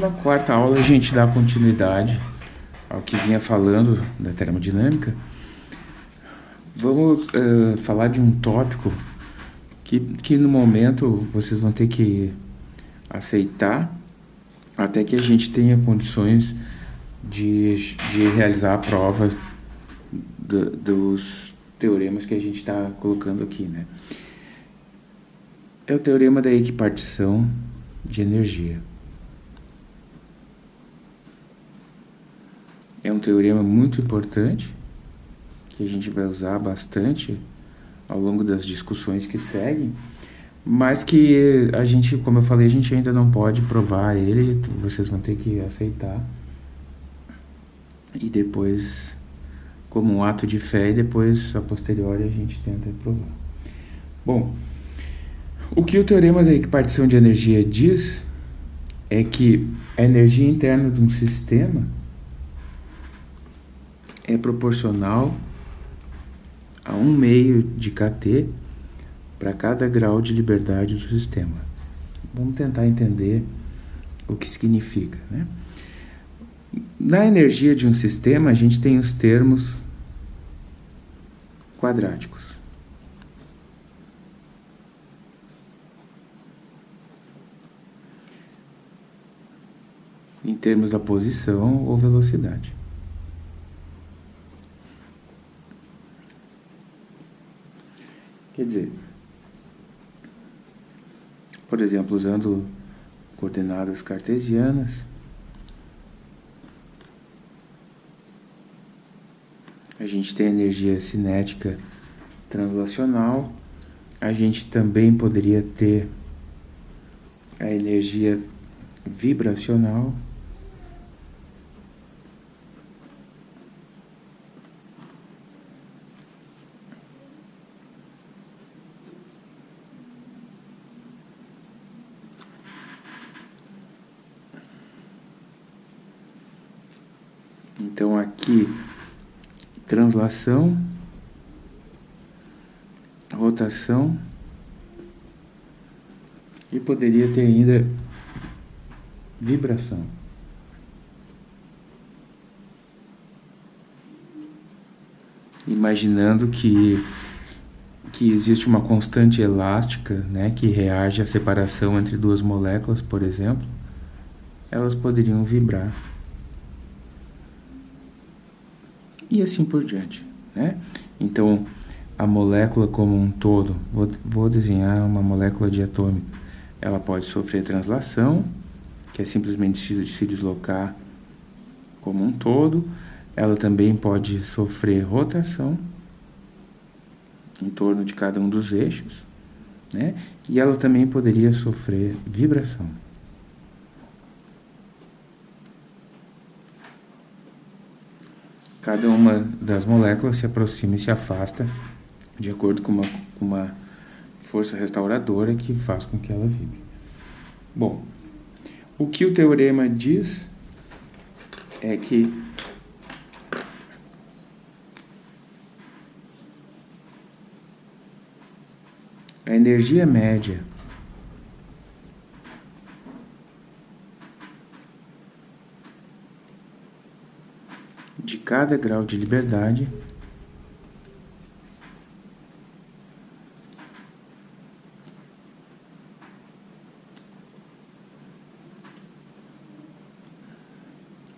Na quarta aula, a gente dá continuidade ao que vinha falando da termodinâmica. Vamos uh, falar de um tópico que, que no momento vocês vão ter que aceitar até que a gente tenha condições de, de realizar a prova do, dos teoremas que a gente está colocando aqui, né? É o teorema da equipartição de energia. É um teorema muito importante que a gente vai usar bastante ao longo das discussões que seguem, mas que a gente, como eu falei, a gente ainda não pode provar ele, vocês vão ter que aceitar. E depois, como um ato de fé, e depois, a posteriori, a gente tenta provar. Bom, o que o teorema da equipartição de energia diz é que a energia interna de um sistema é proporcional a um meio de kT para cada grau de liberdade do sistema. Vamos tentar entender o que significa. Né? Na energia de um sistema, a gente tem os termos quadráticos. Em termos da posição ou velocidade. Quer dizer, por exemplo, usando coordenadas cartesianas, a gente tem energia cinética translacional, a gente também poderia ter a energia vibracional, Então aqui translação, rotação e poderia ter ainda vibração. Imaginando que, que existe uma constante elástica né, que reage à separação entre duas moléculas, por exemplo, elas poderiam vibrar. E assim por diante, né? Então, a molécula como um todo, vou, vou desenhar uma molécula diatômica, ela pode sofrer translação, que é simplesmente se, se deslocar como um todo, ela também pode sofrer rotação em torno de cada um dos eixos, né? E ela também poderia sofrer vibração. Cada uma das moléculas se aproxima e se afasta de acordo com uma, com uma força restauradora que faz com que ela vibre. Bom, o que o teorema diz é que a energia média de cada grau de liberdade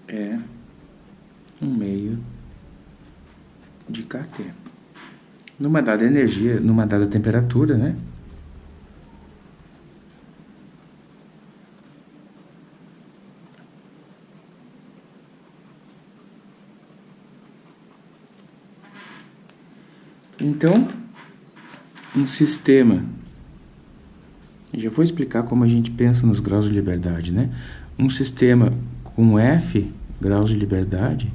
é um meio de KT. Numa dada energia, numa dada temperatura, né? Então, um sistema. Já vou explicar como a gente pensa nos graus de liberdade, né? Um sistema com F graus de liberdade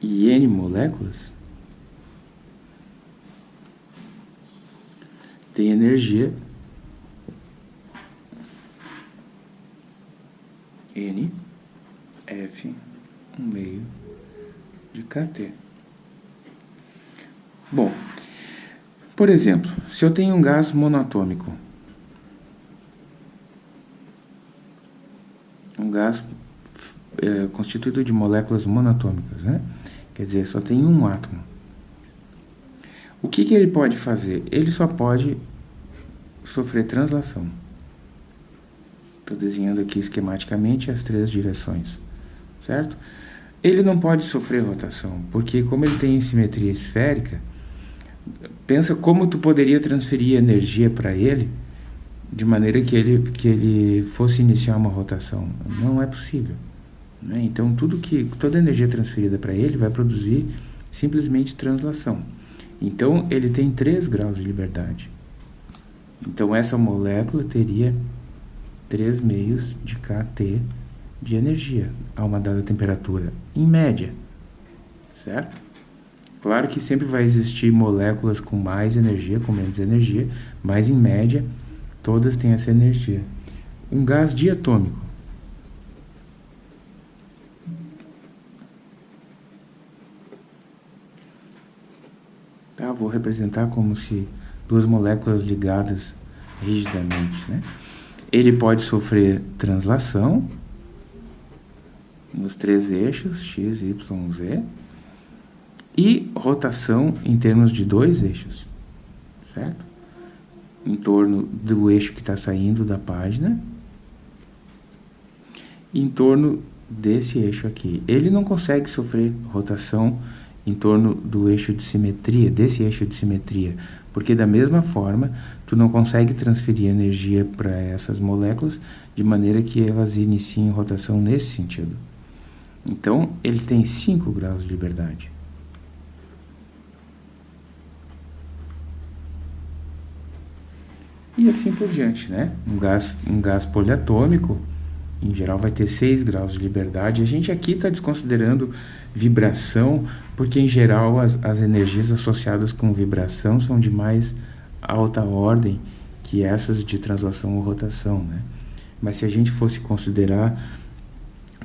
e N moléculas tem energia N, F, um meio de KT. Bom, Por exemplo, se eu tenho um gás monatômico, um gás é, constituído de moléculas monatômicas, né? Quer dizer, só tem um átomo. O que, que ele pode fazer? Ele só pode sofrer translação. Estou desenhando aqui esquematicamente as três direções, certo? Ele não pode sofrer rotação, porque como ele tem simetria esférica, pensa como tu poderia transferir energia para ele de maneira que ele, que ele fosse iniciar uma rotação. Não é possível. Né? Então, tudo que, toda a energia transferida para ele vai produzir simplesmente translação. Então, ele tem 3 graus de liberdade. Então, essa molécula teria 3 meios de kT de energia a uma dada temperatura, em média. Certo? Claro que sempre vai existir moléculas com mais energia, com menos energia, mas em média todas têm essa energia. Um gás diatômico. Tá, vou representar como se duas moléculas ligadas rigidamente, né? Ele pode sofrer translação nos três eixos, x, y, z, e rotação em termos de dois eixos, certo? Em torno do eixo que está saindo da página, em torno desse eixo aqui. Ele não consegue sofrer rotação em torno do eixo de simetria, desse eixo de simetria, porque da mesma forma, tu não consegue transferir energia para essas moléculas de maneira que elas iniciem rotação nesse sentido. Então, ele tem 5 graus de liberdade. E assim por diante, né? Um gás, um gás poliatômico, em geral, vai ter 6 graus de liberdade. A gente aqui está desconsiderando vibração, porque em geral as, as energias associadas com vibração são de mais alta ordem que essas de translação ou rotação, né? Mas se a gente fosse considerar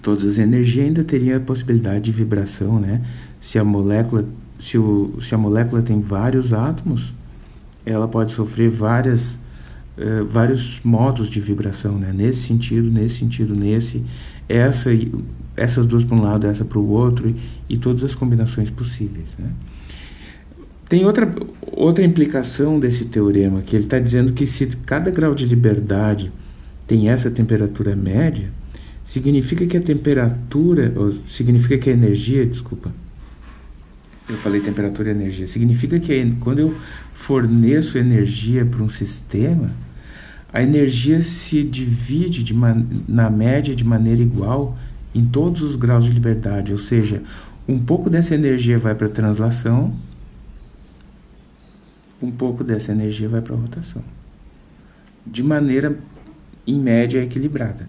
todas as energias, ainda teria a possibilidade de vibração, né? Se a molécula, se, o, se a molécula tem vários átomos, ela pode sofrer várias, uh, vários modos de vibração, né? Nesse sentido, nesse sentido, nesse, essa, essas duas para um lado, essa para o outro, e, e todas as combinações possíveis, né? Tem outra, outra implicação desse teorema, que ele está dizendo que se cada grau de liberdade tem essa temperatura média, significa que a temperatura, significa que a energia, desculpa, eu falei temperatura e energia, significa que quando eu forneço energia para um sistema, a energia se divide de na média de maneira igual em todos os graus de liberdade, ou seja, um pouco dessa energia vai para a translação, um pouco dessa energia vai para a rotação, de maneira, em média, equilibrada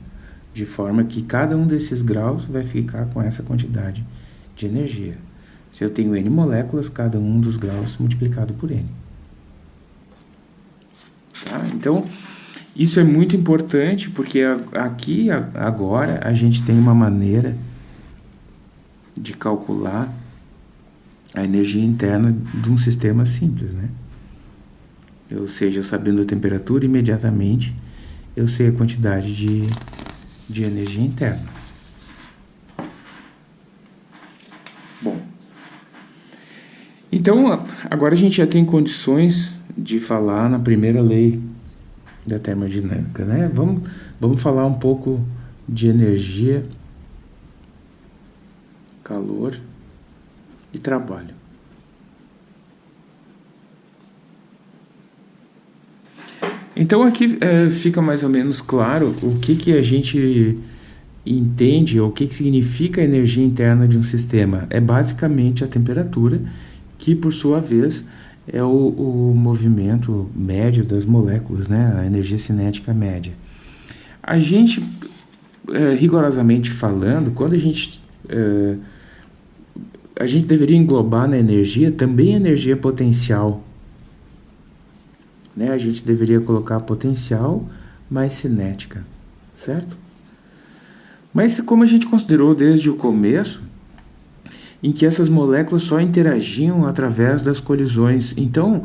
de forma que cada um desses graus vai ficar com essa quantidade de energia. Se eu tenho n moléculas, cada um dos graus multiplicado por n. Tá? Então, isso é muito importante porque aqui, agora, a gente tem uma maneira de calcular a energia interna de um sistema simples, né? Ou seja, sabendo a temperatura, imediatamente eu sei a quantidade de de energia interna. Bom, então agora a gente já tem condições de falar na primeira lei da termodinâmica, né? Vamos, vamos falar um pouco de energia, calor e trabalho. Então aqui é, fica mais ou menos claro o que, que a gente entende, ou o que, que significa a energia interna de um sistema. É basicamente a temperatura, que por sua vez é o, o movimento médio das moléculas, né? a energia cinética média. A gente, é, rigorosamente falando, quando a gente... É, a gente deveria englobar na energia também energia potencial, né? A gente deveria colocar potencial mais cinética, certo? Mas como a gente considerou desde o começo, em que essas moléculas só interagiam através das colisões, então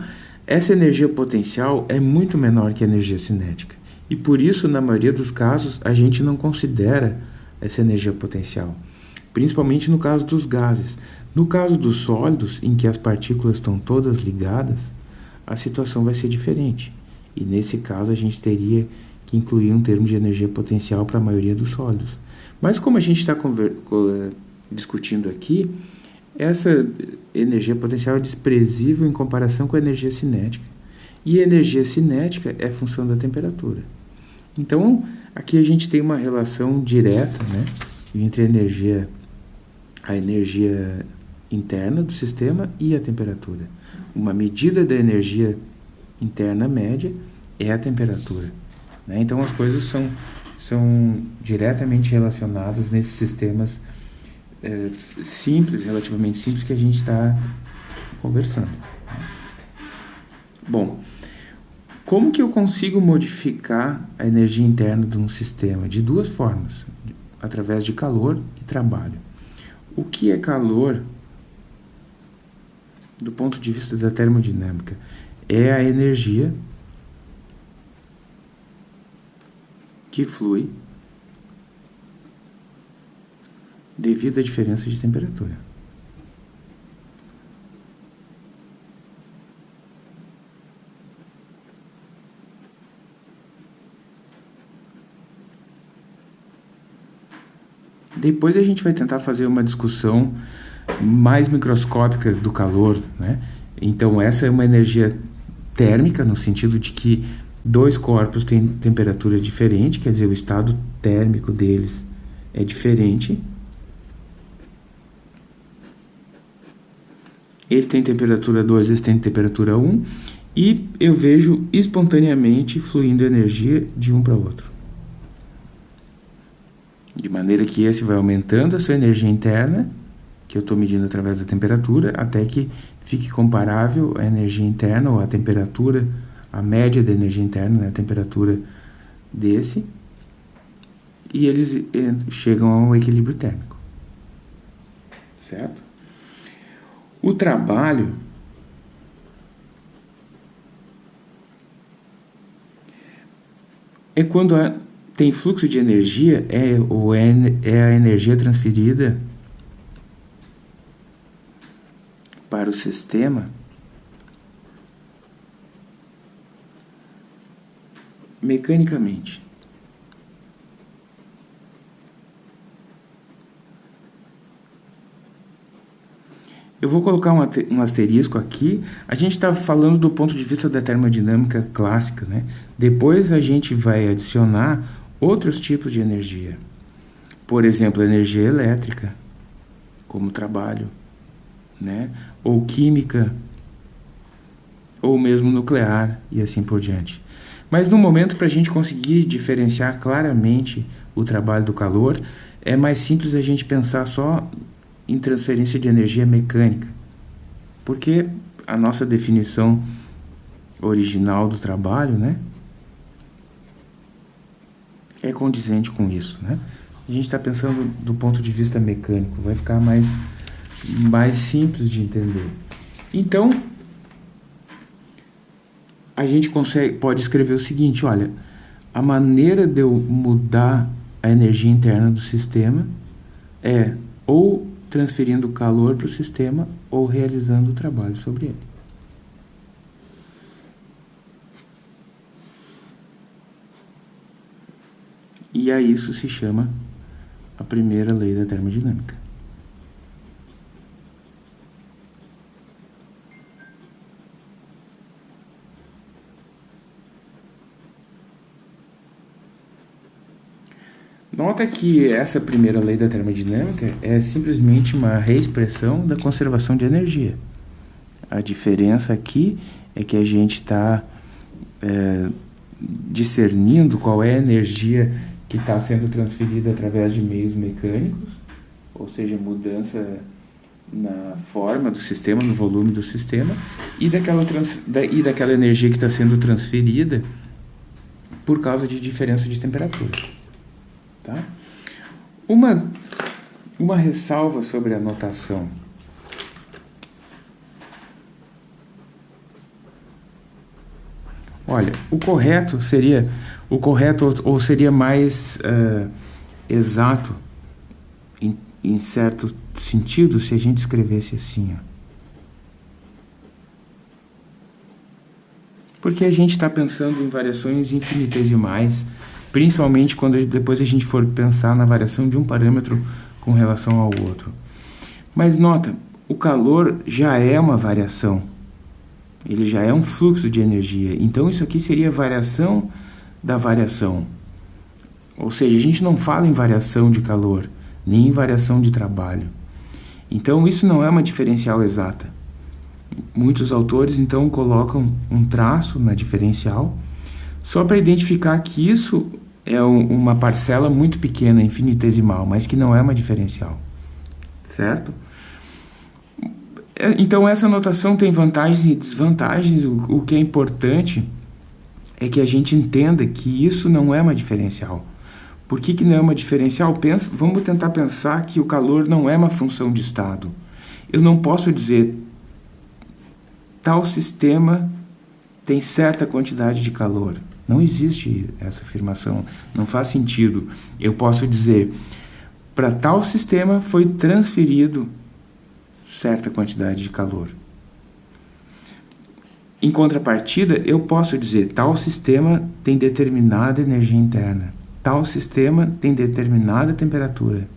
essa energia potencial é muito menor que a energia cinética. E por isso, na maioria dos casos, a gente não considera essa energia potencial, principalmente no caso dos gases. No caso dos sólidos, em que as partículas estão todas ligadas, a situação vai ser diferente. E nesse caso, a gente teria que incluir um termo de energia potencial para a maioria dos sólidos. Mas como a gente está discutindo aqui, essa energia potencial é desprezível em comparação com a energia cinética. E a energia cinética é função da temperatura. Então, aqui a gente tem uma relação direta né, entre a energia, a energia interna do sistema e a temperatura. Uma medida da energia interna média é a temperatura. Né? Então, as coisas são, são diretamente relacionadas nesses sistemas é, simples, relativamente simples, que a gente está conversando. Bom, como que eu consigo modificar a energia interna de um sistema? De duas formas, através de calor e trabalho. O que é calor do ponto de vista da termodinâmica? É a energia que flui devido à diferença de temperatura. Depois a gente vai tentar fazer uma discussão mais microscópica do calor, né? Então essa é uma energia térmica no sentido de que dois corpos têm temperatura diferente, quer dizer, o estado térmico deles é diferente esse tem temperatura 2, esse tem temperatura 1, e eu vejo espontaneamente fluindo energia de um para o outro. De maneira que esse vai aumentando a sua energia interna, que eu estou medindo através da temperatura, até que fique comparável a energia interna ou a temperatura, a média da energia interna, né, a temperatura desse, e eles eh, chegam ao equilíbrio térmico. Certo? O trabalho é quando há, tem fluxo de energia, é, ou é, é a energia transferida para o sistema mecanicamente. Eu vou colocar um, asterisco aqui. A gente está falando do ponto de vista da termodinâmica clássica, né? Depois a gente vai adicionar outros tipos de energia. Por exemplo, energia elétrica, como trabalho, né? Ou química, ou mesmo nuclear e assim por diante. Mas no momento, para a gente conseguir diferenciar claramente o trabalho do calor, é mais simples a gente pensar só em transferência de energia mecânica, porque a nossa definição original do trabalho, né, é condizente com isso, né? A gente está pensando do ponto de vista mecânico, vai ficar mais, mais simples de entender. Então, a gente consegue, pode escrever o seguinte, olha, a maneira de eu mudar a energia interna do sistema é ou transferindo calor para o sistema ou realizando o trabalho sobre ele. E a isso se chama a primeira lei da termodinâmica. Nota que essa primeira lei da termodinâmica é simplesmente uma reexpressão da conservação de energia. A diferença aqui é que a gente está é, discernindo qual é a energia que está sendo transferida através de meios mecânicos, ou seja, mudança na forma do sistema, no volume do sistema, e daquela, trans, da, e daquela energia que está sendo transferida por causa de diferença de temperatura. Tá? Uma, uma ressalva sobre a notação. Olha, o correto seria, o correto ou seria mais uh, exato em, em certo sentido se a gente escrevesse assim, ó. Porque a gente está pensando em variações infinitesimais, principalmente quando depois a gente for pensar na variação de um parâmetro com relação ao outro. Mas nota, o calor já é uma variação. Ele já é um fluxo de energia. Então isso aqui seria variação da variação. Ou seja, a gente não fala em variação de calor, nem em variação de trabalho. Então isso não é uma diferencial exata. Muitos autores então colocam um traço na diferencial só para identificar que isso é um, uma parcela muito pequena, infinitesimal, mas que não é uma diferencial. Certo? É, então essa notação tem vantagens e desvantagens. O, o que é importante é que a gente entenda que isso não é uma diferencial. Por que, que não é uma diferencial? Pensa, vamos tentar pensar que o calor não é uma função de estado. Eu não posso dizer tal sistema tem certa quantidade de calor. Não existe essa afirmação, não faz sentido. Eu posso dizer, para tal sistema foi transferido certa quantidade de calor. Em contrapartida, eu posso dizer, tal sistema tem determinada energia interna, tal sistema tem determinada temperatura,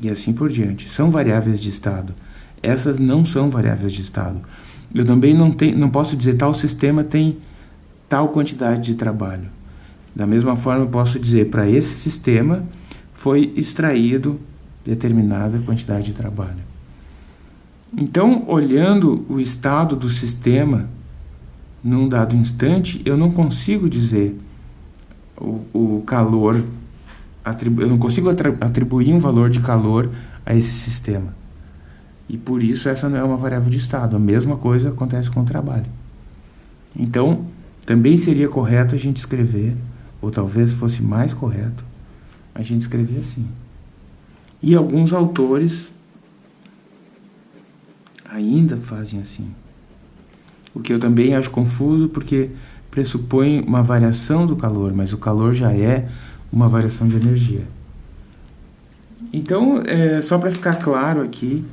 e assim por diante. São variáveis de estado. Essas não são variáveis de estado. Eu também não, tem, não posso dizer tal sistema tem tal quantidade de trabalho. Da mesma forma, eu posso dizer para esse sistema foi extraído determinada quantidade de trabalho. Então, olhando o estado do sistema num dado instante, eu não consigo dizer o, o calor, eu não consigo atribuir um valor de calor a esse sistema. E por isso essa não é uma variável de estado. A mesma coisa acontece com o trabalho. Então, também seria correto a gente escrever, ou talvez fosse mais correto, a gente escrever assim. E alguns autores ainda fazem assim. O que eu também acho confuso porque pressupõe uma variação do calor, mas o calor já é uma variação de energia. Então, é, só para ficar claro aqui,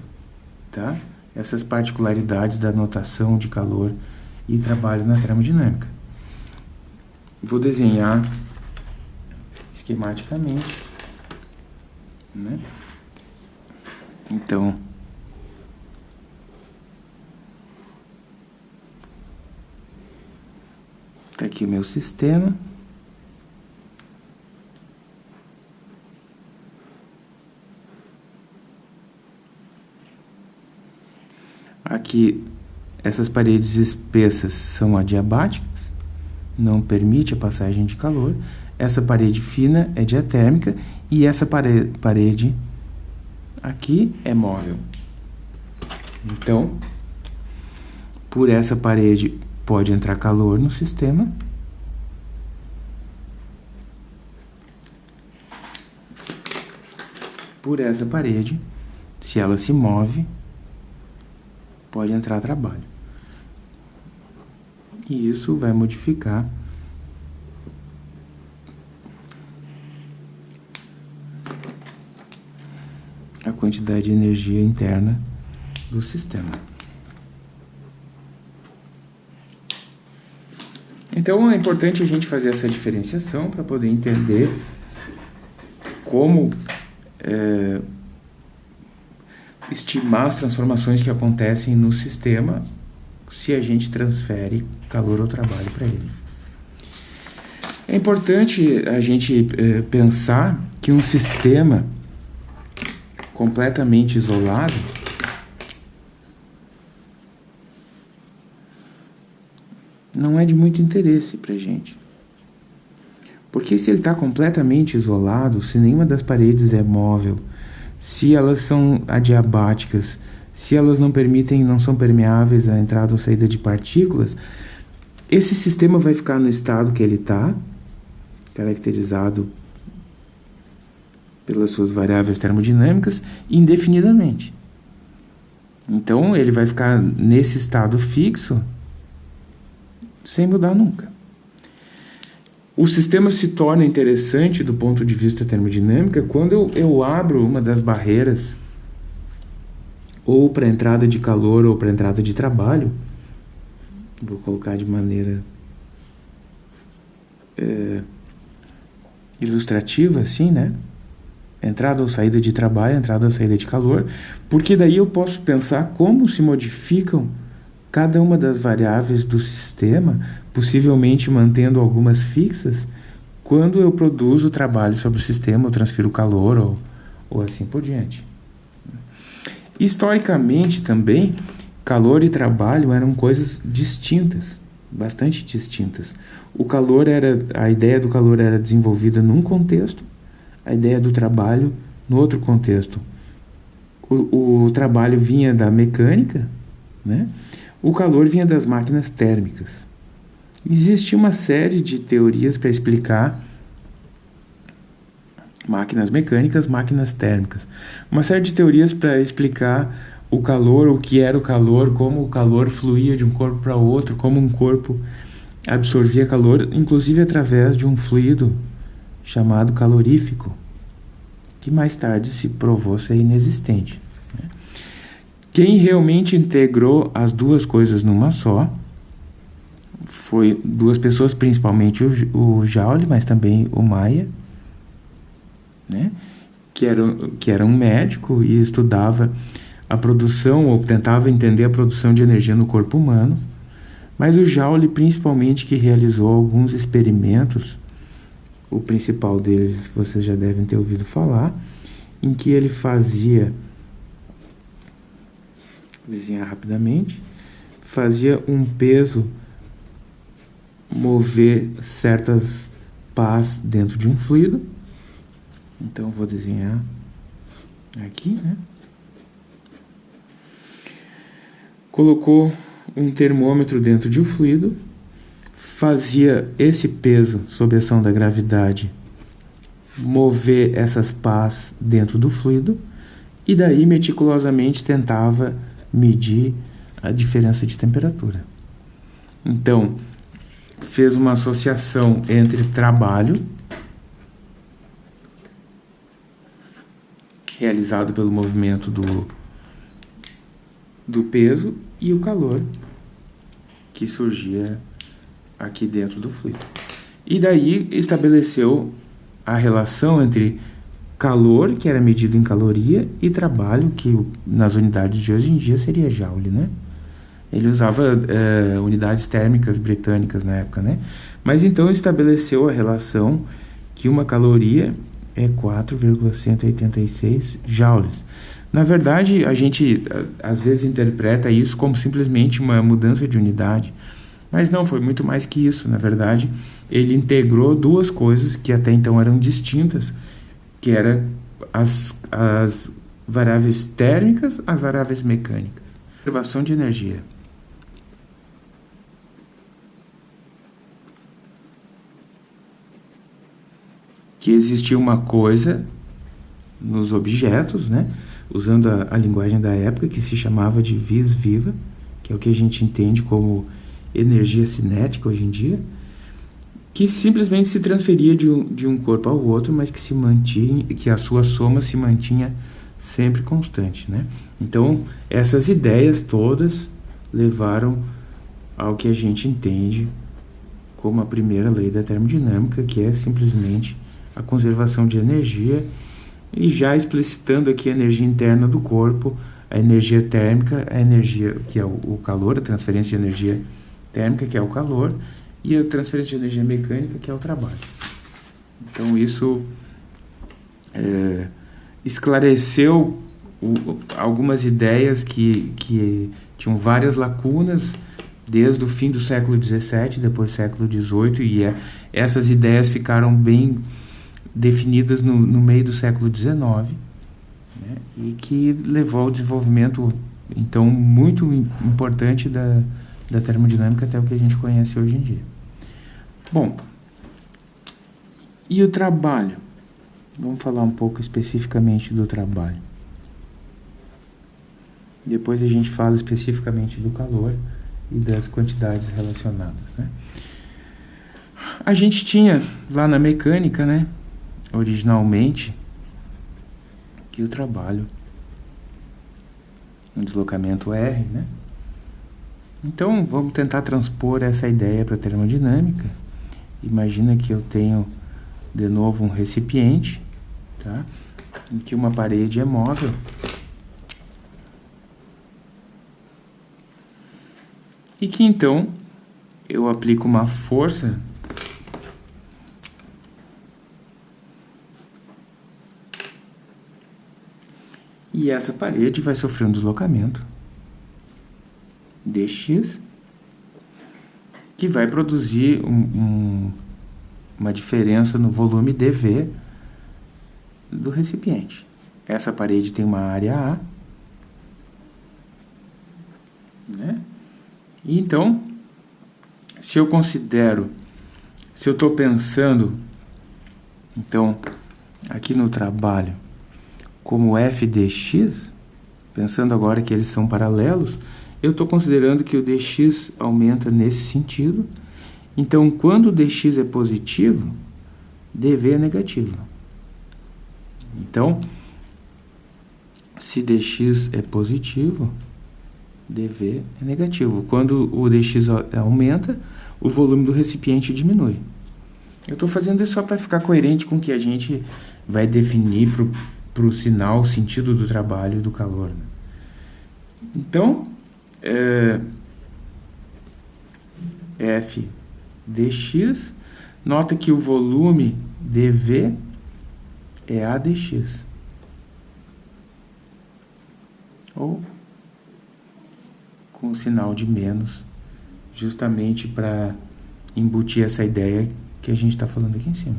tá? essas particularidades da notação de calor e trabalho na termodinâmica. Vou desenhar esquematicamente, né? Então, tá aqui o meu sistema. Aqui, essas paredes espessas são adiabáticas, não permite a passagem de calor. Essa parede fina é diatérmica e essa parede, parede aqui é móvel. Então, por essa parede pode entrar calor no sistema. Por essa parede, se ela se move, pode entrar trabalho. E isso vai modificar a quantidade de energia interna do sistema. Então é importante a gente fazer essa diferenciação para poder entender como é, estimar as transformações que acontecem no sistema se a gente transfere calor ou trabalho para ele. É importante a gente eh, pensar que um sistema completamente isolado não é de muito interesse para a gente. Porque se ele está completamente isolado, se nenhuma das paredes é móvel, se elas são adiabáticas, se elas não permitem, não são permeáveis à entrada ou saída de partículas, esse sistema vai ficar no estado que ele está, caracterizado pelas suas variáveis termodinâmicas, indefinidamente. Então, ele vai ficar nesse estado fixo sem mudar nunca. o sistema se torna interessante do ponto de vista termodinâmica quando eu, eu abro uma das barreiras ou para entrada de calor ou para entrada de trabalho. Vou colocar de maneira é, ilustrativa, assim, né? Entrada ou saída de trabalho, entrada ou saída de calor, porque daí eu posso pensar como se modificam cada uma das variáveis do sistema, possivelmente mantendo algumas fixas, quando eu produzo trabalho sobre o sistema, eu transfiro calor ou, ou assim por diante. Historicamente também, calor e trabalho eram coisas distintas, bastante distintas. O calor era, a ideia do calor era desenvolvida num contexto, a ideia do trabalho no outro contexto. O, o trabalho vinha da mecânica, né? O calor vinha das máquinas térmicas. Existia uma série de teorias para explicar máquinas mecânicas, máquinas térmicas. Uma série de teorias para explicar o calor, o que era o calor, como o calor fluía de um corpo para outro, como um corpo absorvia calor, inclusive através de um fluido chamado calorífico, que mais tarde se provou ser inexistente. Né? Quem realmente integrou as duas coisas numa só foi duas pessoas, principalmente o, Joule, mas também o Maia, né? que, era, que era um médico e estudava a produção ou tentava entender a produção de energia no corpo humano, mas o Joule principalmente que realizou alguns experimentos, o principal deles vocês já devem ter ouvido falar, em que ele fazia desenhar rapidamente, fazia um peso mover certas pás dentro de um fluido então vou desenhar aqui, né? Colocou um termômetro dentro de um fluido, fazia esse peso sob a ação da gravidade mover essas pás dentro do fluido e daí meticulosamente tentava medir a diferença de temperatura. Então, fez uma associação entre trabalho realizado pelo movimento do, do peso e o calor que surgia aqui dentro do fluido. E daí estabeleceu a relação entre calor, que era medido em caloria, e trabalho, que nas unidades de hoje em dia seria joule, né? Ele usava é, unidades térmicas britânicas na época, né? Mas então estabeleceu a relação que uma caloria é 4,186 joules. Na verdade, a gente às vezes interpreta isso como simplesmente uma mudança de unidade, mas não, foi muito mais que isso. Na verdade, ele integrou duas coisas que até então eram distintas, que eram as, as variáveis térmicas, as variáveis mecânicas. Conservação de energia. Que existia uma coisa nos objetos, né? usando a, a, linguagem da época, que se chamava de vis viva, que é o que a gente entende como energia cinética hoje em dia, que simplesmente se transferia de um, de um corpo ao outro, mas que se mantinha, que a sua soma se mantinha sempre constante, né? Então, essas ideias todas levaram ao que a gente entende como a primeira lei da termodinâmica, que é simplesmente a conservação de energia e já explicitando aqui a energia interna do corpo, a energia térmica, a energia que é o calor, a transferência de energia térmica, que é o calor, e a transferência de energia mecânica, que é o trabalho. Então isso é, esclareceu o, algumas ideias que, que tinham várias lacunas desde o fim do século XVII, depois do século XVIII, e é, essas ideias ficaram bem definidas no, no meio do século XIX né, e que levou ao desenvolvimento então muito importante da, da termodinâmica até o que a gente conhece hoje em dia. Bom, e o trabalho? Vamos falar um pouco especificamente do trabalho. Depois a gente fala especificamente do calor e das quantidades relacionadas. Né? a gente tinha lá na mecânica, né, originalmente, que o trabalho, um deslocamento R, né? Então, vamos tentar transpor essa ideia para a termodinâmica. Imagina que eu tenho, de novo, um recipiente, tá? em que uma parede é móvel. E que, então, eu aplico uma força e essa parede vai sofrer um deslocamento dx que vai produzir um, um, uma diferença no volume dV do recipiente. Essa parede tem uma área A, né? E então, se eu considero, se eu estou pensando, então, aqui no trabalho, como f dx, pensando agora que eles são paralelos, eu estou considerando que o dx aumenta nesse sentido. Então, quando o dx é positivo, dv é negativo. Então, se dx é positivo, dv é negativo. Quando o dx aumenta, o volume do recipiente diminui. Eu estou fazendo isso só para ficar coerente com o que a gente vai definir para o sinal, o sentido do trabalho e do calor. Né? Então, é, f dx, nota que o volume dv é a dx. Ou com sinal de menos, justamente para embutir essa ideia que a gente está falando aqui em cima.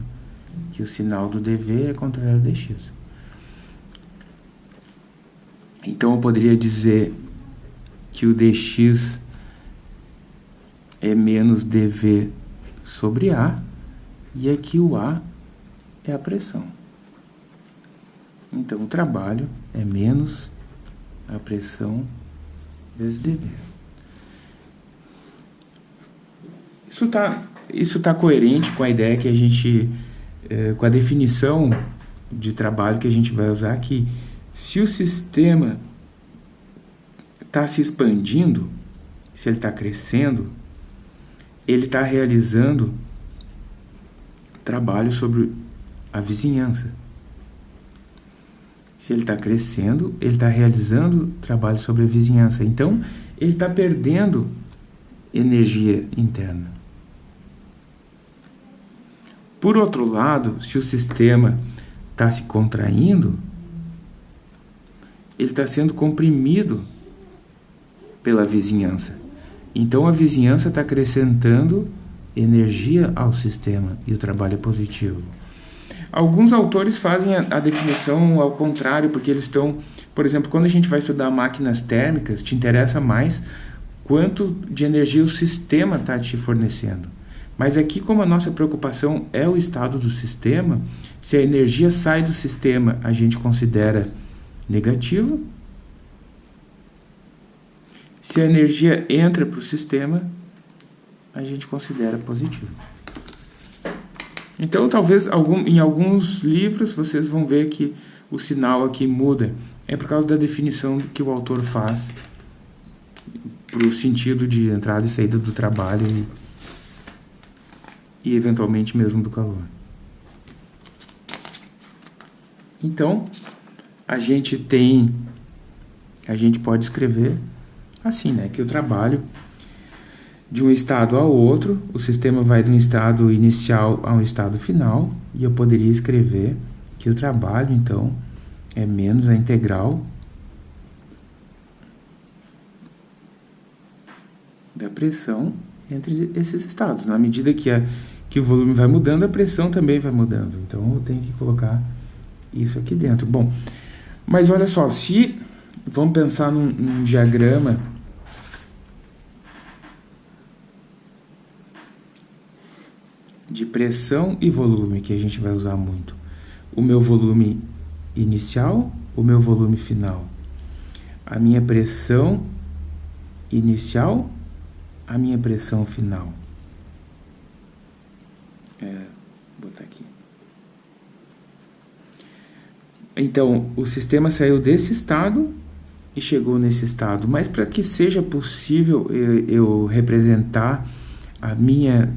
Que o sinal do dv é contrário a dx. Então eu poderia dizer que o dx é menos dv sobre A, e aqui o A é a pressão. Então, o trabalho é menos a pressão vezes dv. Isso está isso tá coerente com a ideia que a gente, é, com a definição de trabalho que a gente vai usar aqui. Se o sistema está se expandindo, se ele está crescendo, ele está realizando trabalho sobre a vizinhança. Se ele está crescendo, ele está realizando trabalho sobre a vizinhança. Então, ele está perdendo energia interna. Por outro lado, se o sistema está se contraindo, ele está sendo comprimido pela vizinhança. Então a vizinhança está acrescentando energia ao sistema e o trabalho é positivo. Alguns autores fazem a, definição ao contrário, porque eles estão, por exemplo, quando a gente vai estudar máquinas térmicas, te interessa mais quanto de energia o sistema está te fornecendo. Mas aqui, como a nossa preocupação é o estado do sistema, se a energia sai do sistema, a gente considera negativo, se a energia entra para o sistema, a gente considera positivo. Então, talvez algum, em alguns livros vocês vão ver que o sinal aqui muda. É por causa da definição que o autor faz para o sentido de entrada e saída do trabalho e, e eventualmente mesmo do calor. Então, a gente tem, a gente pode escrever assim, né? Que o trabalho de um estado ao outro, o sistema vai de um estado inicial a um estado final, e eu poderia escrever que o trabalho, então, é menos a integral da pressão entre esses estados. Na medida que, a, que o volume vai mudando, a pressão também vai mudando. Então, eu tenho que colocar isso aqui dentro. Bom, mas olha só, se vamos pensar num, num diagrama de pressão e volume, que a gente vai usar muito. O meu volume inicial, o meu volume final. A minha pressão inicial, a minha pressão final. É, vou botar aqui. Então, o sistema saiu desse estado e chegou nesse estado. Mas para que seja possível eu, eu representar a minha,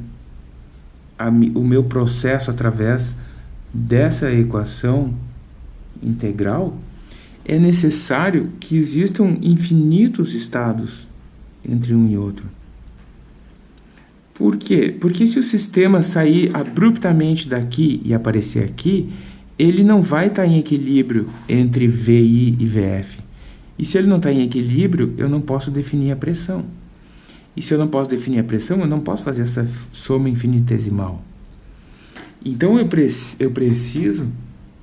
a, o meu processo através dessa equação integral, é necessário que existam infinitos estados entre um e outro. Por quê? Porque se o sistema sair abruptamente daqui e aparecer aqui, ele não vai estar em equilíbrio entre VI e VF. E se ele não está em equilíbrio, eu não posso definir a pressão. E se eu não posso definir a pressão, eu não posso fazer essa soma infinitesimal. Então eu, pre eu preciso,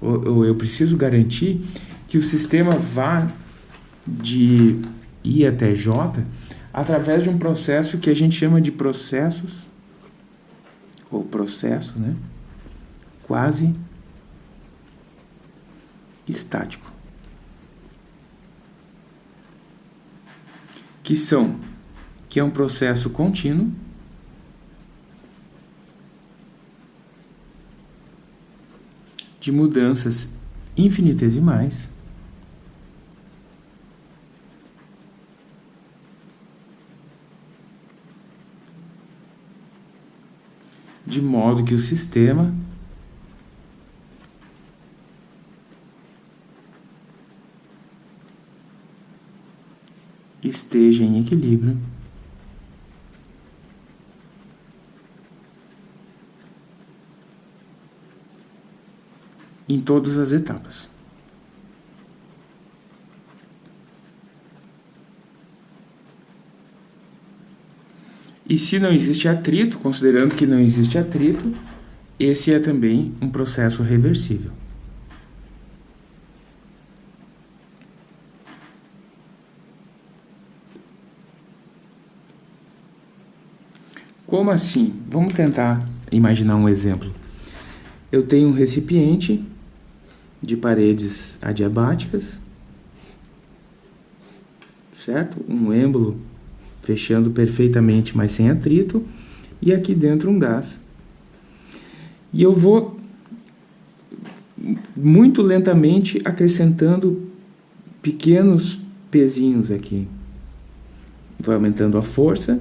eu preciso garantir que o sistema vá de I até J através de um processo que a gente chama de processos, ou processo, né? Quase estático. Que são, que é um processo contínuo, de mudanças infinitesimais de modo que o sistema esteja em equilíbrio em todas as etapas. E se não existe atrito, considerando que não existe atrito, esse é também um processo reversível. Como assim? Vamos tentar imaginar um exemplo. Eu tenho um recipiente de paredes adiabáticas, certo? Um êmbolo fechando perfeitamente, mas sem atrito, e aqui dentro um gás. E eu vou muito lentamente acrescentando pequenos pezinhos aqui. Vai aumentando a força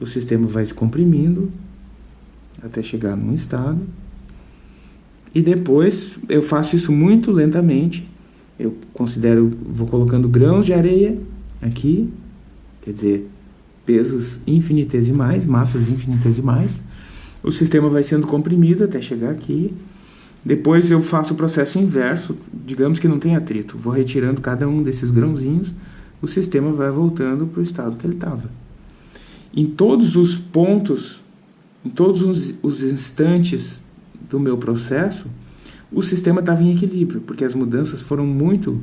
o sistema vai se comprimindo até chegar num estado. E depois eu faço isso muito lentamente. Eu considero, vou colocando grãos de areia aqui, quer dizer, pesos infinitesimais, massas infinitesimais. O sistema vai sendo comprimido até chegar aqui. Depois eu faço o processo inverso, digamos que não tem atrito. Vou retirando cada um desses grãozinhos, o sistema vai voltando para o estado que ele estava em todos os pontos, em todos os, os instantes do meu processo, o sistema estava em equilíbrio, porque as mudanças foram muito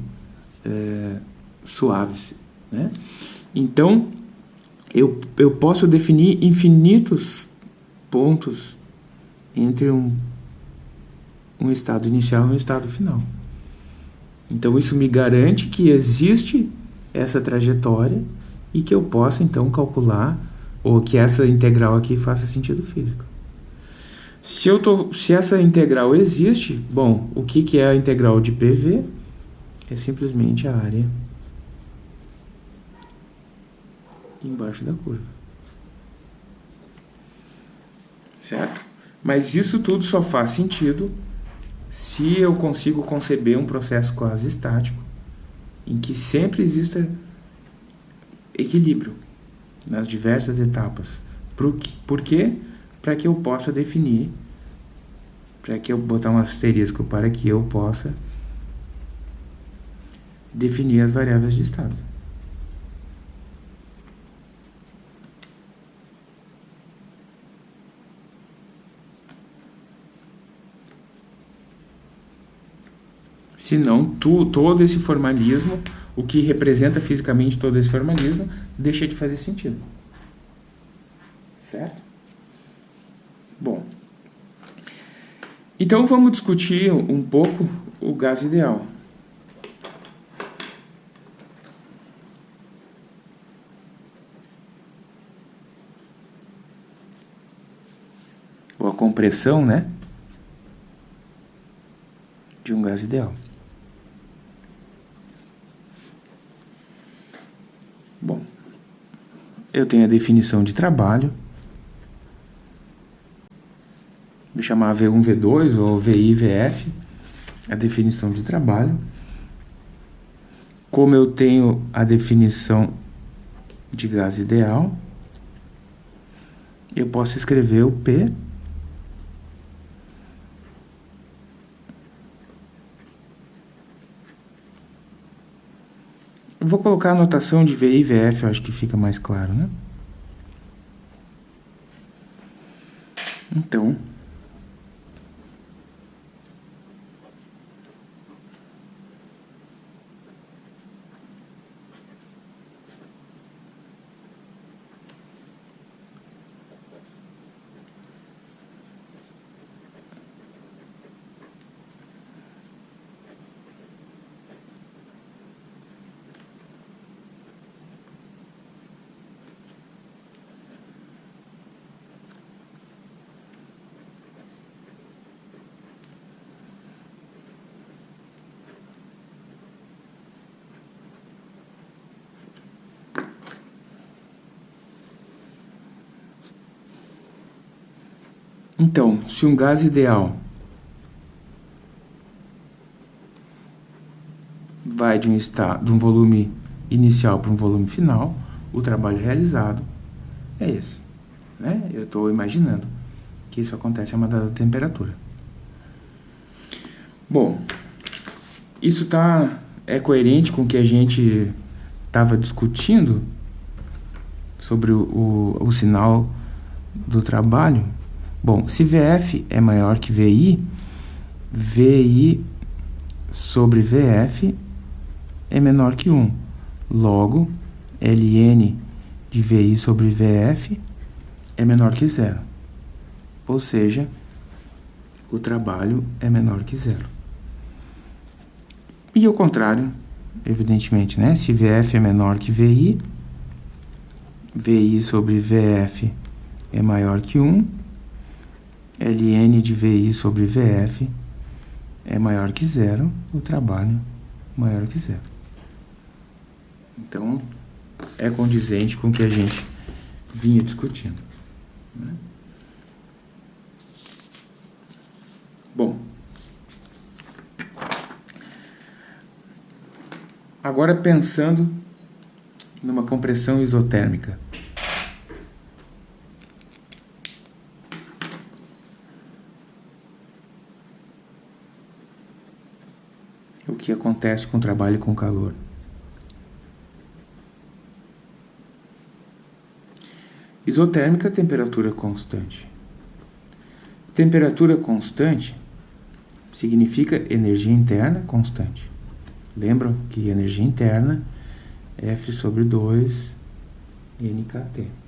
é, suaves. Né? Então, eu, eu posso definir infinitos pontos entre um, um estado inicial e um estado final. Então, isso me garante que existe essa trajetória e que eu possa, então, calcular ou que essa integral aqui faça sentido físico. Se, eu tô, se essa integral existe, bom, o que, que é a integral de PV? É simplesmente a área embaixo da curva. Certo? Mas isso tudo só faz sentido se eu consigo conceber um processo quase estático em que sempre exista equilíbrio nas diversas etapas. Por quê? Para que eu possa definir, para que eu botar um asterisco para que eu possa definir as variáveis de estado. Senão, tu, todo esse formalismo o que representa fisicamente todo esse formalismo deixa de fazer sentido. Certo? Bom. Então vamos discutir um pouco o gás ideal. Ou compressão, né? De um gás ideal. Bom, eu tenho a definição de trabalho. Vou chamar V1, V2 ou VI, VF, a definição de trabalho. Como eu tenho a definição de gás ideal, eu posso escrever o P Eu vou colocar a notação de VI e VF, acho que fica mais claro, né? Então, Então, se um gás ideal vai de um, estado, de um volume inicial para um volume final, o trabalho realizado é esse. Né? Eu estou imaginando que isso acontece a uma dada temperatura. Bom, isso tá, é coerente com o que a gente estava discutindo sobre o, o, o sinal do trabalho Bom, se VF é maior que VI, VI sobre VF é menor que 1. Logo, Ln de VI sobre VF é menor que zero. Ou seja, o trabalho é menor que zero. E o contrário, evidentemente, né? Se VF é menor que VI, VI sobre VF é maior que 1, Ln de VI sobre VF é maior que zero, o trabalho maior que zero. Então, é condizente com o que a gente vinha discutindo. Né? Bom, agora pensando numa compressão isotérmica. Que acontece com o trabalho com calor. Isotérmica, temperatura constante. Temperatura constante significa energia interna constante. Lembram que energia interna é F sobre 2 NKT.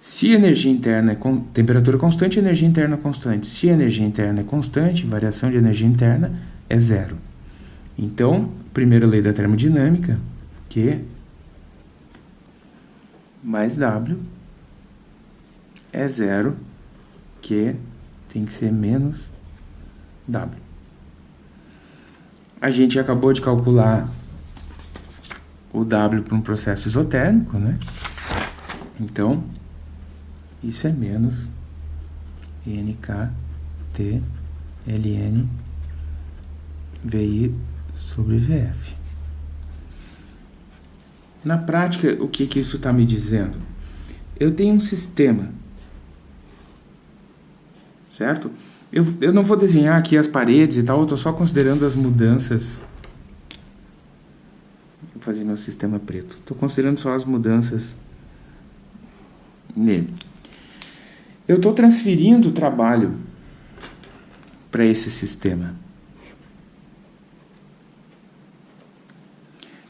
Se energia interna é com, temperatura constante, energia interna constante. Se energia interna é constante, variação de energia interna é zero. Então, primeira lei da termodinâmica, Q mais W é zero, Q tem que ser menos W. A gente acabou de calcular o W para um processo isotérmico, né? Então, isso é menos NKT LN VI sobre VF. Na prática, o que, que isso está me dizendo? Eu tenho um sistema, certo? Eu, eu não vou desenhar aqui as paredes e tal, eu estou só considerando as mudanças. Vou fazer meu sistema preto. Estou considerando só as mudanças nele. Eu estou transferindo o trabalho para esse sistema.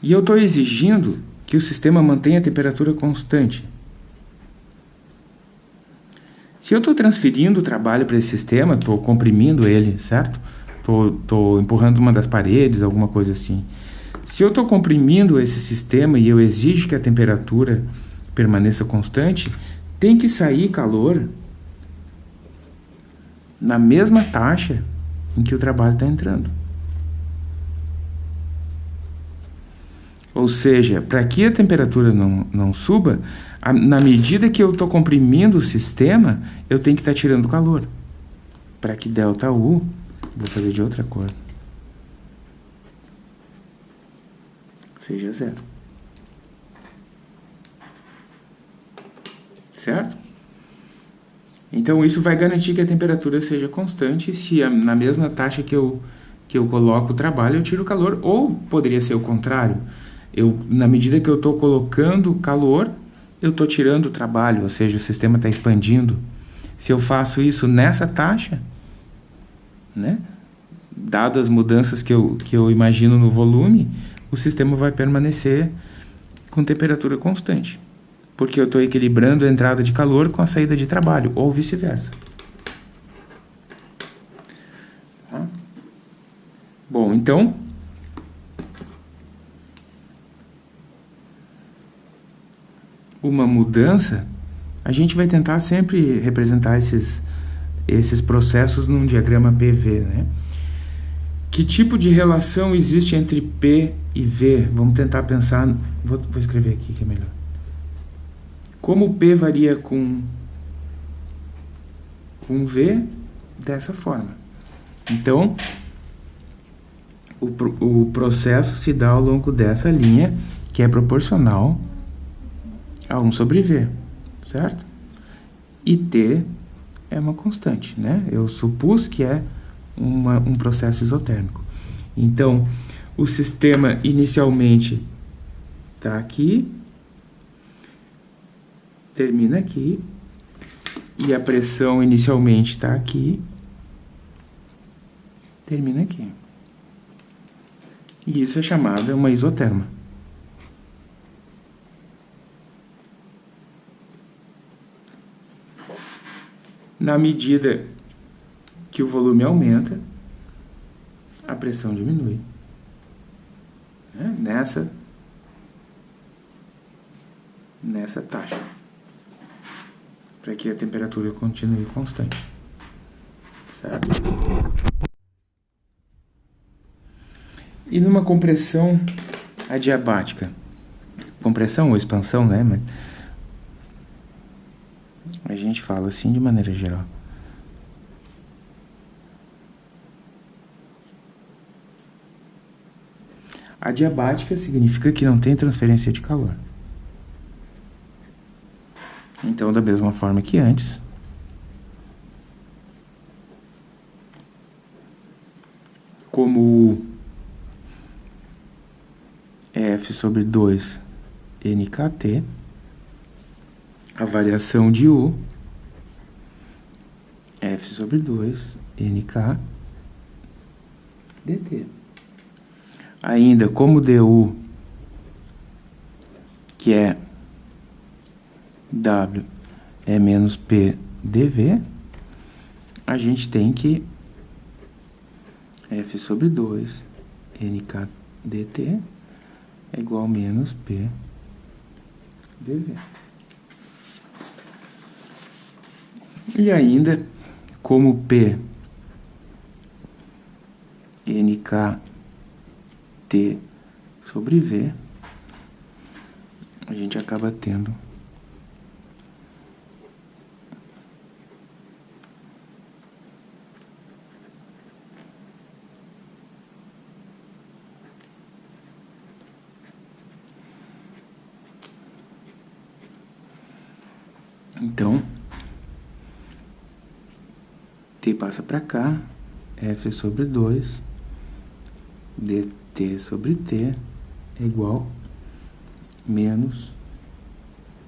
E eu estou exigindo que o sistema mantenha a temperatura constante. Se eu estou transferindo o trabalho para esse sistema, estou comprimindo ele, certo? Estou empurrando uma das paredes, alguma coisa assim. Se eu estou comprimindo esse sistema e eu exijo que a temperatura permaneça constante, tem que sair calor na mesma taxa em que o trabalho está entrando. Ou seja, para que a temperatura não, não suba, a, na medida que eu estou comprimindo o sistema, eu tenho que estar tá tirando calor. Para que ΔU, vou fazer de outra cor, seja zero. Certo? Então, isso vai garantir que a temperatura seja constante se a, na mesma taxa que eu, que eu coloco o trabalho, eu tiro o calor. Ou poderia ser o contrário. Eu, na medida que eu estou colocando calor, eu estou tirando o trabalho, ou seja, o sistema está expandindo. Se eu faço isso nessa taxa, né, dadas as mudanças que eu, que eu imagino no volume, o sistema vai permanecer com temperatura constante porque eu estou equilibrando a entrada de calor com a saída de trabalho, ou vice-versa. Tá? Bom, então... Uma mudança, a gente vai tentar sempre representar esses, esses processos num diagrama PV, né? Que tipo de relação existe entre P e V? Vamos tentar pensar... Vou, vou escrever aqui que é melhor. Como P varia com, com V, dessa forma. Então, o, o processo se dá ao longo dessa linha, que é proporcional a 1 sobre V, certo? E T é uma constante, né? Eu supus que é uma, um processo isotérmico. Então, o sistema inicialmente está aqui, termina aqui, e a pressão inicialmente está aqui, termina aqui. E isso é chamado uma isoterma. Na medida que o volume aumenta, a pressão diminui. Né? Nessa, nessa taxa para que a temperatura continue constante. Certo? E numa compressão adiabática, compressão ou expansão, né? Mas a gente fala assim de maneira geral. Adiabática significa que não tem transferência de calor. Então, da mesma forma que antes, como F sobre 2 NKT, a variação de U, F sobre 2 NK dt. Ainda como DU, que é W é menos P dV, a gente tem que F sobre 2 NK dt é igual a menos P dV. E ainda, como P NK T sobre V, a gente acaba tendo Então, passa para cá, f sobre 2, dt sobre t é igual menos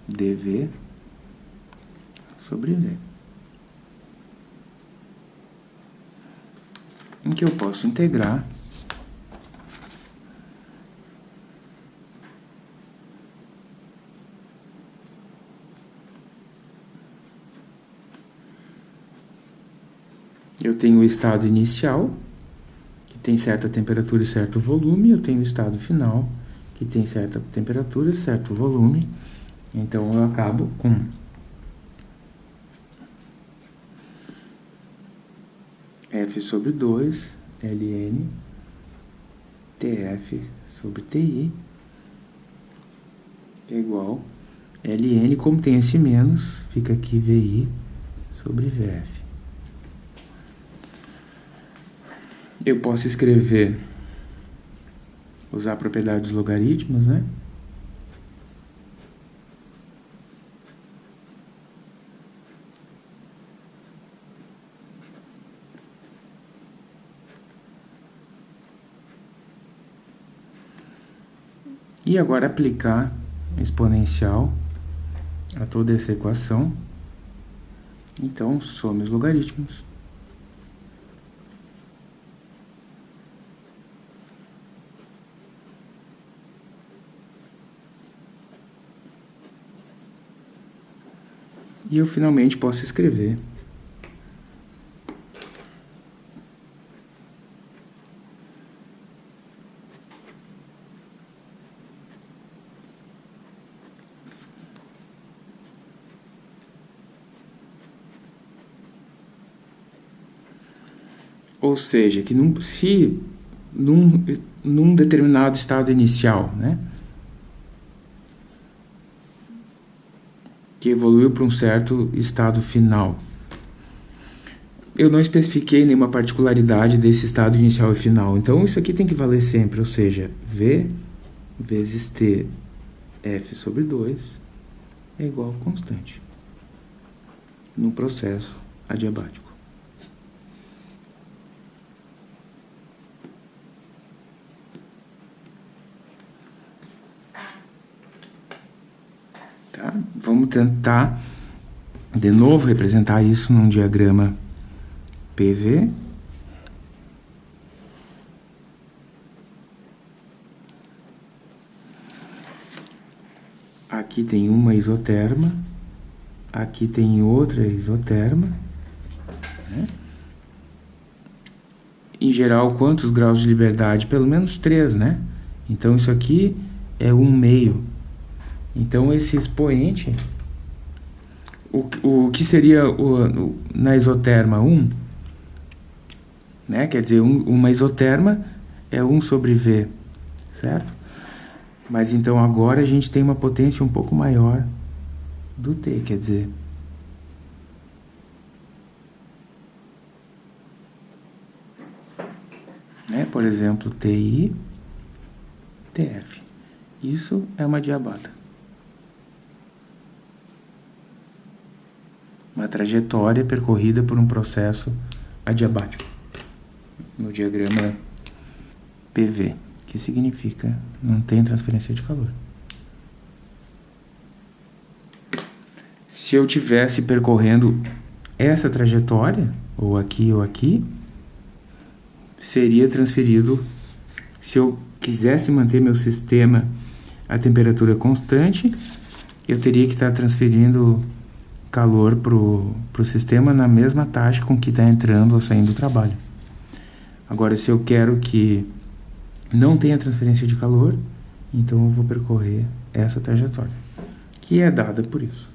dv sobre v. Em que eu posso integrar Eu tenho o estado inicial, que tem certa temperatura e certo volume, eu tenho o estado final, que tem certa temperatura e certo volume. Então, eu acabo com f sobre 2 ln tf sobre ti é igual ln, como tem esse menos, fica aqui vi sobre vf. Eu posso escrever, usar a propriedade dos logaritmos, né? E agora aplicar exponencial a toda essa equação. Então, some os logaritmos. E eu finalmente posso escrever. Ou seja, que num, se num, num determinado estado inicial, né, que evoluiu para um certo estado final. Eu não especifiquei nenhuma particularidade desse estado inicial e final, então isso aqui tem que valer sempre, ou seja, V vezes T F sobre 2 é igual a constante no processo adiabático. Vamos tentar de novo representar isso num diagrama PV. Aqui tem uma isoterma, aqui tem outra isoterma. Né? Em geral, quantos graus de liberdade? Pelo menos três, né? Então, isso aqui é um meio. Então, esse expoente, o, o que seria o, o, na isoterma 1, né? quer dizer, um, uma isoterma é 1 sobre V, certo? Mas então agora a gente tem uma potência um pouco maior do T, quer dizer... Né? Por exemplo, TI, TF. Isso é uma diabata. Uma trajetória percorrida por um processo adiabático, no diagrama PV, que significa não tem transferência de calor. Se eu tivesse percorrendo essa trajetória, ou aqui ou aqui, seria transferido, se eu quisesse manter meu sistema a temperatura constante, eu teria que estar transferindo calor para o sistema na mesma taxa com que está entrando ou saindo do trabalho. Agora, se eu quero que não tenha transferência de calor, então eu vou percorrer essa trajetória, que é dada por isso.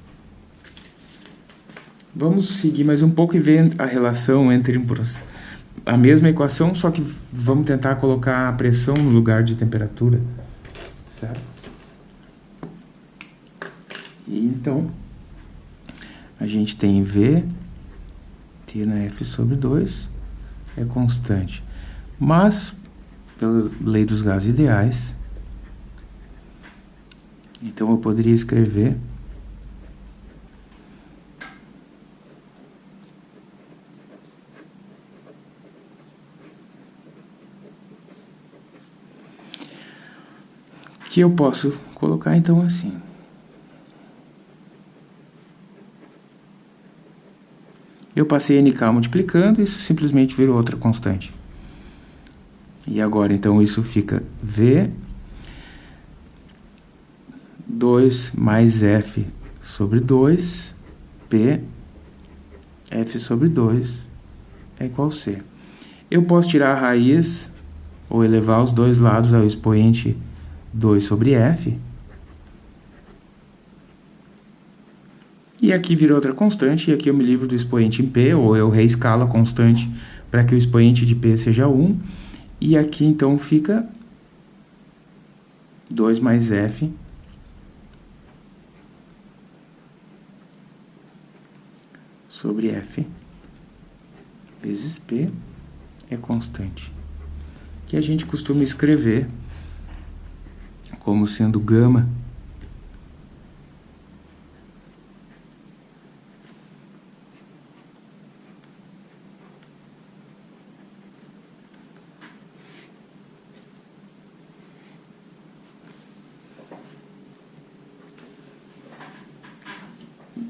Vamos seguir mais um pouco e ver a relação entre a mesma equação, só que vamos tentar colocar a pressão no lugar de temperatura, certo? E então, a gente tem V, T na F sobre 2, é constante. Mas, pela lei dos gases ideais, então eu poderia escrever que eu posso colocar então assim. Eu passei NK multiplicando, isso simplesmente virou outra constante. E agora, então, isso fica V 2 mais F sobre 2, P, F sobre 2 é igual a C. Eu posso tirar a raiz, ou elevar os dois lados ao expoente 2 sobre F, E aqui vira outra constante, e aqui eu me livro do expoente em P, ou eu reescalo a constante para que o expoente de P seja 1. E aqui, então, fica 2 mais F sobre F vezes P é constante. Que a gente costuma escrever como sendo gama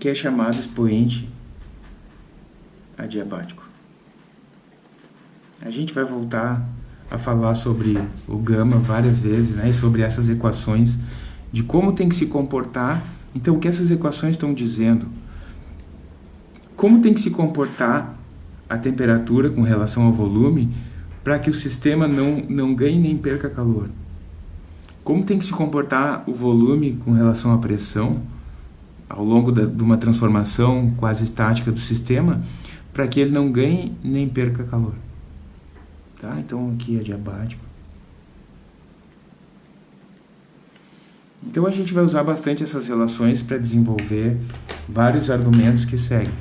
é chamado expoente adiabático. A gente vai voltar a falar sobre o gama várias vezes, né, e sobre essas equações, de como tem que se comportar. Então, o que essas equações estão dizendo? Como tem que se comportar a temperatura com relação ao volume para que o sistema não, não ganhe nem perca calor? Como tem que se comportar o volume com relação à pressão ao longo da, de uma transformação quase estática do sistema para que ele não ganhe nem perca calor? Tá? Então aqui é diabático. Então a gente vai usar bastante essas relações para desenvolver vários argumentos que seguem.